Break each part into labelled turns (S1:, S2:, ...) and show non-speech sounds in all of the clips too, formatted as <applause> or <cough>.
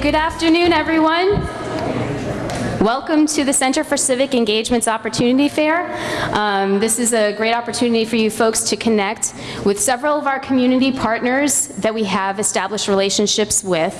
S1: good afternoon, everyone. Welcome to the Center for Civic Engagement's Opportunity Fair. Um, this is a great opportunity for you folks to connect with several of our community partners that we have established relationships with.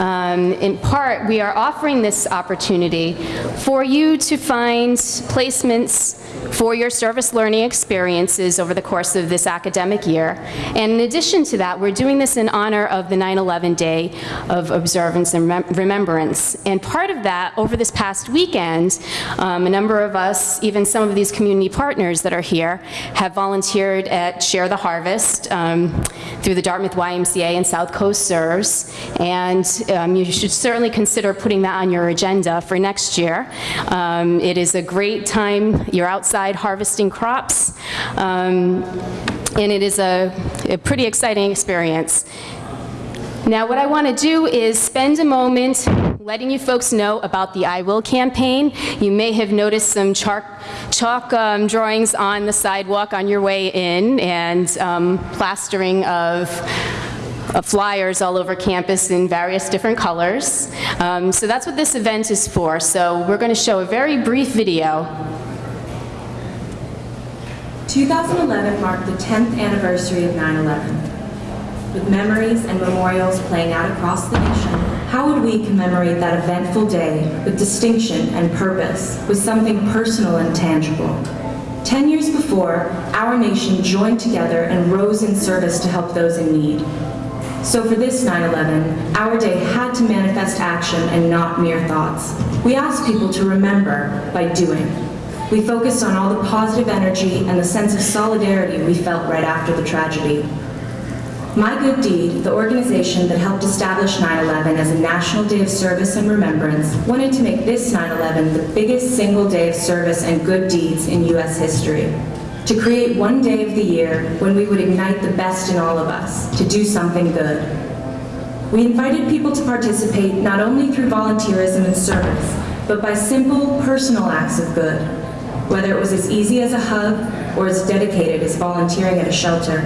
S1: Um, in part, we are offering this opportunity for you to find placements for your service learning experiences over the course of this academic year. And in addition to that, we're doing this in honor of the 9-11 Day of Observance and Remembrance. And part of that, over this past weekend, um, a number of us, even some of these community partners that are here, have volunteered at Share the Harvest um, through the Dartmouth YMCA and South Coast Serves. And um, you should certainly consider putting that on your agenda for next year. Um, it is a great time. You're outside harvesting crops. Um, and it is a, a pretty exciting experience. Now what I want to do is spend a moment letting you folks know about the I Will campaign. You may have noticed some chalk, chalk um, drawings on the sidewalk on your way in and um, plastering of uh, flyers all over campus in various different colors. Um, so that's what this event is for. So we're going to show a very brief video
S2: 2011 marked the 10th anniversary of 9-11. With memories and memorials playing out across the nation, how would we commemorate that eventful day with distinction and purpose, with something personal and tangible? Ten years before, our nation joined together and rose in service to help those in need. So for this 9-11, our day had to manifest action and not mere thoughts. We asked people to remember by doing. We focused on all the positive energy and the sense of solidarity we felt right after the tragedy. My Good Deed, the organization that helped establish 9-11 as a national day of service and remembrance, wanted to make this 9-11 the biggest single day of service and good deeds in U.S. history. To create one day of the year when we would ignite the best in all of us, to do something good. We invited people to participate not only through volunteerism and service, but by simple, personal acts of good, whether it was as easy as a hug or as dedicated as volunteering at a shelter.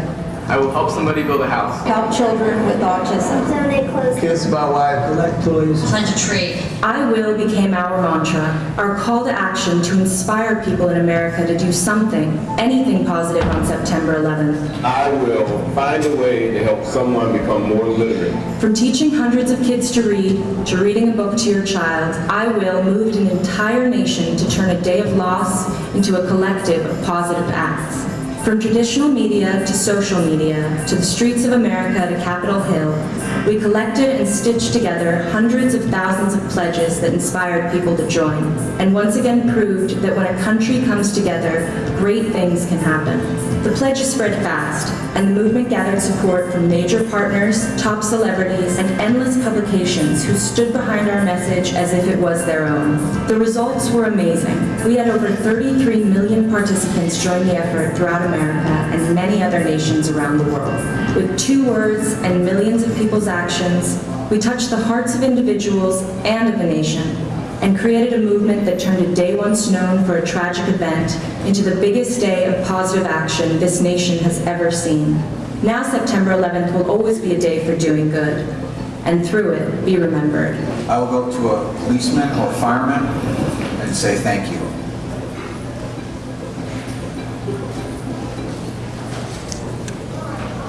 S3: I will help somebody build a house.
S4: Help children with autism.
S5: Donate clothes.
S6: Kiss my wife, collect toys.
S4: Plant a tree.
S2: I will became our mantra, our call to action to inspire people in America to do something, anything positive on September 11th.
S7: I will find a way to help someone become more literate.
S2: From teaching hundreds of kids to read, to reading a book to your child, I will moved an entire nation to turn a day of loss into a collective of positive acts. From traditional media to social media, to the streets of America to Capitol Hill, we collected and stitched together hundreds of thousands of pledges that inspired people to join, and once again proved that when a country comes together, great things can happen. The pledges spread fast, and the movement gathered support from major partners, top celebrities, and endless publications who stood behind our message as if it was their own. The results were amazing. We had over 33 million participants join the effort throughout America and many other nations around the world. With two words and millions of people's actions, we touched the hearts of individuals and of a nation and created a movement that turned a day once known for a tragic event into the biggest day of positive action this nation has ever seen. Now September 11th will always be a day for doing good, and through it, be remembered.
S6: I will go to a policeman or fireman and say thank you.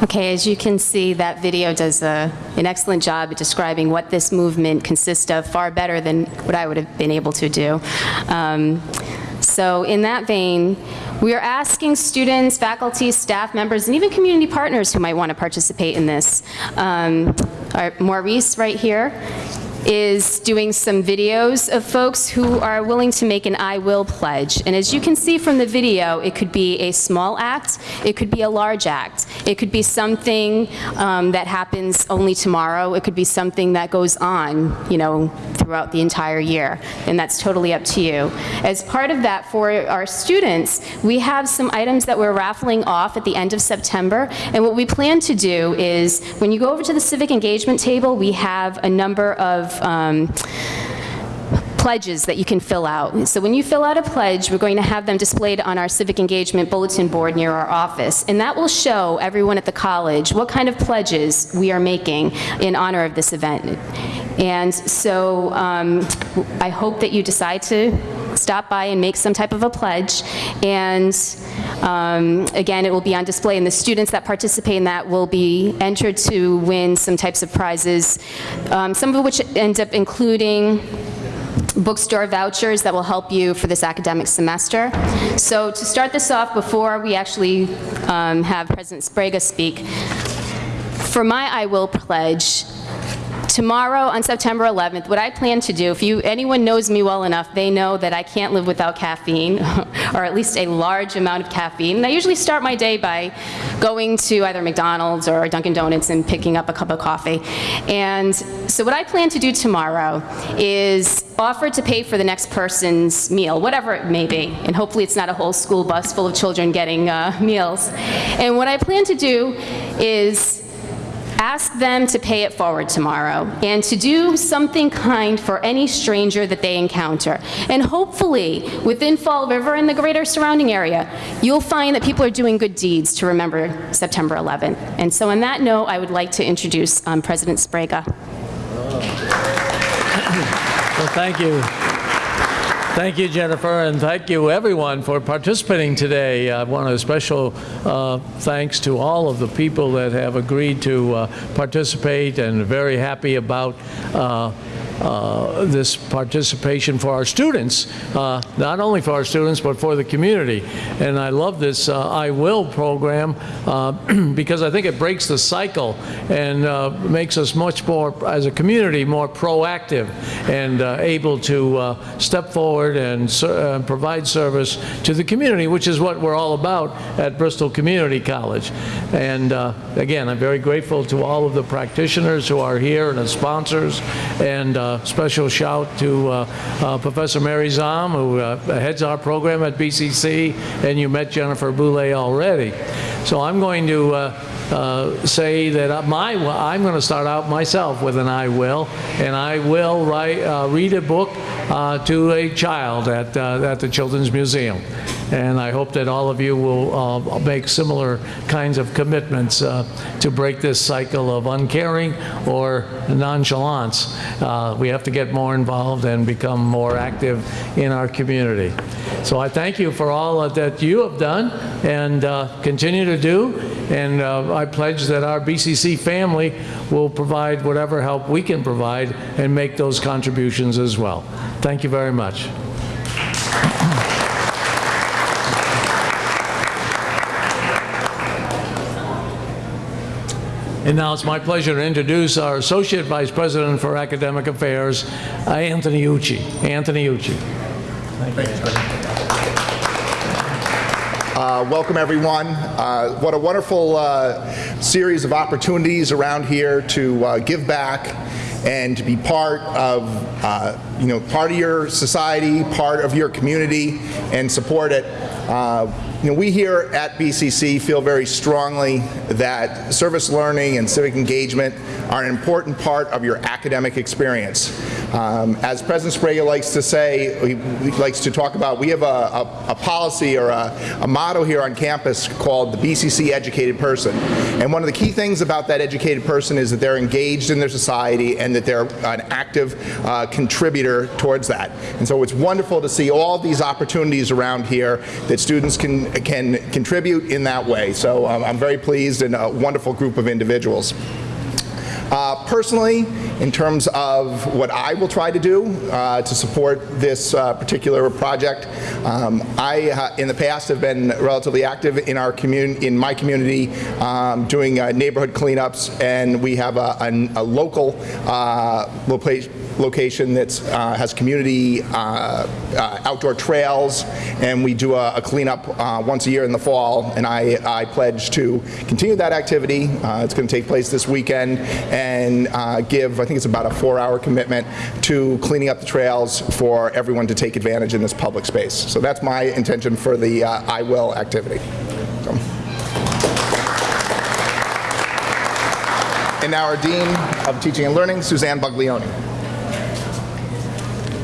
S1: Okay, as you can see, that video does a, an excellent job at describing what this movement consists of, far better than what I would have been able to do. Um, so in that vein, we are asking students, faculty, staff members, and even community partners who might want to participate in this. Um, Maurice right here is doing some videos of folks who are willing to make an I will pledge. And as you can see from the video, it could be a small act, it could be a large act. It could be something um, that happens only tomorrow, it could be something that goes on, you know, throughout the entire year. And that's totally up to you. As part of that for our students, we have some items that we're raffling off at the end of September. And what we plan to do is, when you go over to the civic engagement table, we have a number of um, pledges that you can fill out. So when you fill out a pledge, we're going to have them displayed on our civic engagement bulletin board near our office, and that will show everyone at the college what kind of pledges we are making in honor of this event. And so um, I hope that you decide to stop by and make some type of a pledge. And um, again, it will be on display, and the students that participate in that will be entered to win some types of prizes, um, some of which end up including bookstore vouchers that will help you for this academic semester. So to start this off, before we actually um, have President Sbrega speak, for my I Will pledge, tomorrow on September 11th, what I plan to do, if you, anyone knows me well enough, they know that I can't live without caffeine, <laughs> or at least a large amount of caffeine. And I usually start my day by going to either McDonald's or Dunkin' Donuts and picking up a cup of coffee. And so what I plan to do tomorrow is offer to pay for the next person's meal, whatever it may be. And hopefully it's not a whole school bus full of children getting uh, meals. And what I plan to do is ask them to pay it forward tomorrow and to do something kind for any stranger that they encounter. And hopefully, within Fall River and the greater surrounding area, you'll find that people are doing good deeds to remember September 11th. And so on that note, I would like to introduce um, President Sbrega.
S5: Well, thank you. Thank you, Jennifer, and thank you, everyone, for participating today. I want a special uh, thanks to all of the people that have agreed to uh, participate and very happy about uh, uh, this participation for our students, uh, not only for our students, but for the community. And I love this uh, I Will program uh, <clears throat> because I think it breaks the cycle and uh, makes us much more, as a community, more proactive and uh, able to uh, step forward and ser- uh, provide service to the community, which is what we're all about at Bristol Community College. And again, I'm very grateful to all of the practitioners who are here and the sponsors, and special shout to Professor Mary Zahm, who uh, heads our program at BCC, and you met Jennifer Boulay already. So I'm going to uh, uh, say that my, I'm going to start out myself with an I will, and I will write, uh, read a book uh, to a child at, uh, at the Children's Museum. And I hope that all of you will uh, make similar kinds of commitments uh, to break this cycle of uncaring or nonchalance. We have to get more involved and become more active in our community. So I thank you for all that you have done and continue to do. And I pledge that our BCC family will provide whatever help we can provide and make those contributions as well. Thank you very much. And now it's my pleasure to introduce our Associate Vice President for Academic Affairs, Anthony Ucci. Anthony Ucci.
S8: Thank Uh, Welcome, everyone. Uh, What a wonderful uh, series of opportunities around here to uh, give back and to be part of, uh, you know, part of your society, part of your community, and support it. Uh, You know, we here at BCC feel very strongly that service learning and civic engagement are an important part of your academic experience. Um, As President Sbrega likes to say, he he likes to talk about, we have a, a, a policy or a, a motto here on campus called the BCC Educated Person. And one of the key things about that educated person is that they're engaged in their society and that they're an active uh, contributor towards that. And so it's wonderful to see all these opportunities around here that students can, can contribute in that way. So um, I'm very pleased and a wonderful group of individuals. Uh, Personally, in terms of what I will try to do uh, to support this uh, particular project, um, I, uh, in the past, have been relatively active in our community, in my community, um, doing uh, neighborhood cleanups, and we have a, a- a local uh, loca- location that has community outdoor trails, and we do a a cleanup once a year in the fall, and I, I pledge to continue that activity. It's going to take place this weekend, and uh, give, I think it's about a four-hour commitment to cleaning up the trails for everyone to take advantage in this public space. So that's my intention for the uh, I Will activity. So. And now our Dean of Teaching and Learning, Suzanne Buglioni.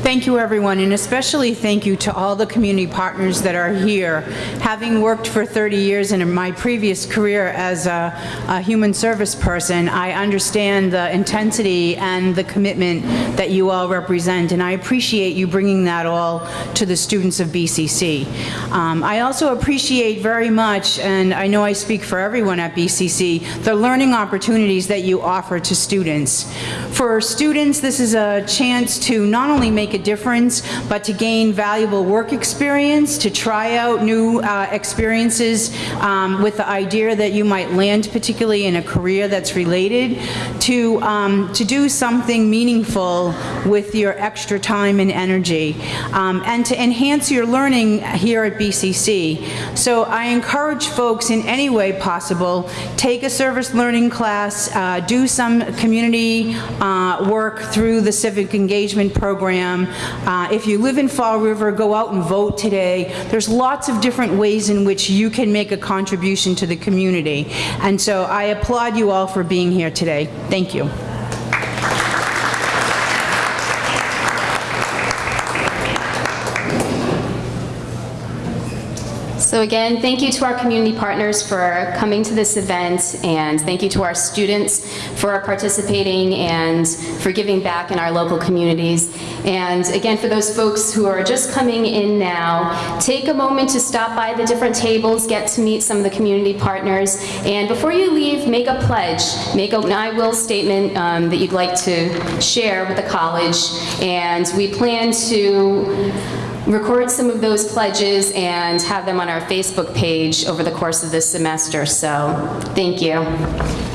S9: Thank you, everyone, and especially thank you to all the community partners that are here. Having worked for 30 years in my previous career as a, a human service person, I understand the intensity and the commitment that you all represent, and I appreciate you bringing that all to the students of BCC. Um, I also appreciate very much, and I know I speak for everyone at BCC, the learning opportunities that you offer to students. For students, this is a chance to not only make a difference, but to gain valuable work experience, to try out new uh, experiences um, with the idea that you might land particularly in a career that's related, to, um, to do something meaningful with your extra time and energy, um, and to enhance your learning here at BCC. So I encourage folks in any way possible, take a service learning class, uh, do some community uh, work through the civic engagement Uh, If you live in Fall River, go out and vote today. There's lots of different ways in which you can make a contribution to the community. And so I applaud you all for being here today. Thank you.
S1: So again, thank you to our community partners for coming to this event, and thank you to our students for participating and for giving back in our local communities. And again, for those folks who are just coming in now, take a moment to stop by the different tables, get to meet some of the community partners, and before you leave, make a pledge, make an I will statement um, that you'd like to share with the college, and we plan to record some of those pledges and have them on our Facebook page over the course of this semester, so thank you.